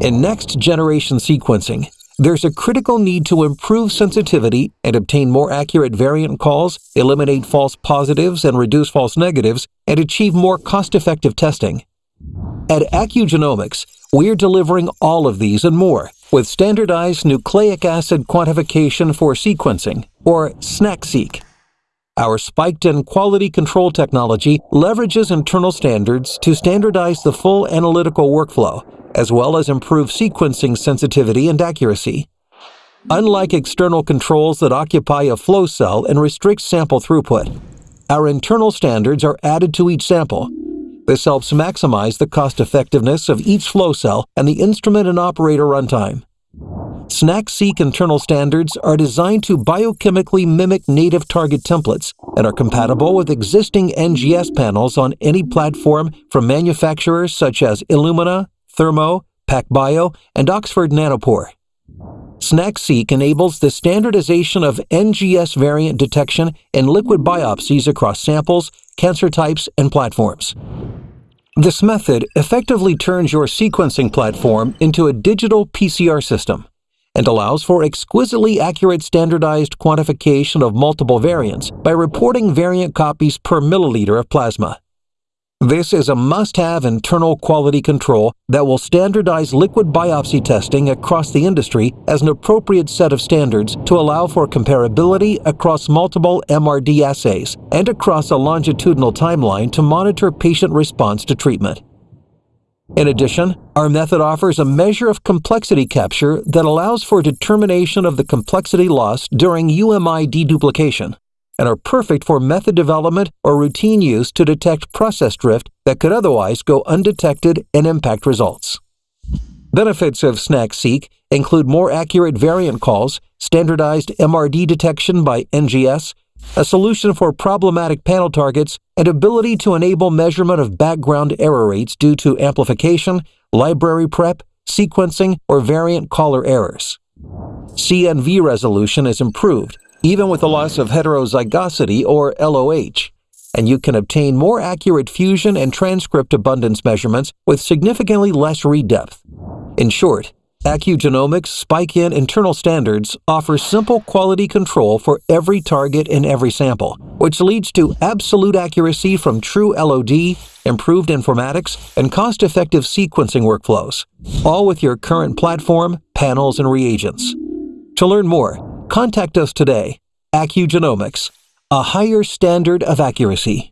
In next generation sequencing, there's a critical need to improve sensitivity and obtain more accurate variant calls, eliminate false positives and reduce false negatives, and achieve more cost effective testing. At Accugenomics, we're delivering all of these and more with standardized nucleic acid quantification for sequencing, or SNAQ-seq. Our spiked-in quality control technology leverages internal standards to standardize the full analytical workflow as well as improve sequencing sensitivity and accuracy. Unlike external controls that occupy a flow cell and restrict sample throughput, our internal standards are added to each sample. This helps maximize the cost effectiveness of each flow cell and the instrument and operator runtime. SNAQ-seq internal standards are designed to biochemically mimic native target templates and are compatible with existing NGS panels on any platform from manufacturers such as Illumina, Thermo, PacBio, and Oxford Nanopore. SNAQ-seq enables the standardization of NGS variant detection in liquid biopsies across samples, cancer types, and platforms. This method effectively turns your sequencing platform into a digital PCR system and allows for exquisitely accurate standardized quantification of multiple variants by reporting variant copies per milliliter of plasma. This is a must-have internal quality control that will standardize liquid biopsy testing across the industry as an appropriate set of standards to allow for comparability across multiple MRD assays and across a longitudinal timeline to monitor patient response to treatment. In addition, our method offers a measure of complexity capture that allows for determination of the complexity loss during UMI deduplication and are perfect for method development or routine use to detect process drift that could otherwise go undetected and impact results. Benefits of SNAQ-seq include more accurate variant calls, standardized MRD detection by NGS, a solution for problematic panel targets, and ability to enable measurement of background error rates due to amplification, library prep, sequencing, or variant caller errors. CNV resolution is improved, even with the loss of heterozygosity or LOH, and you can obtain more accurate fusion and transcript abundance measurements with significantly less read depth. In short, Accugenomics Spike-In internal standards offer simple quality control for every target in every sample, which leads to absolute accuracy from true LOD, improved informatics, and cost-effective sequencing workflows, all with your current platform, panels, and reagents. To learn more, Contact us today. Accugenomics, a higher standard of accuracy.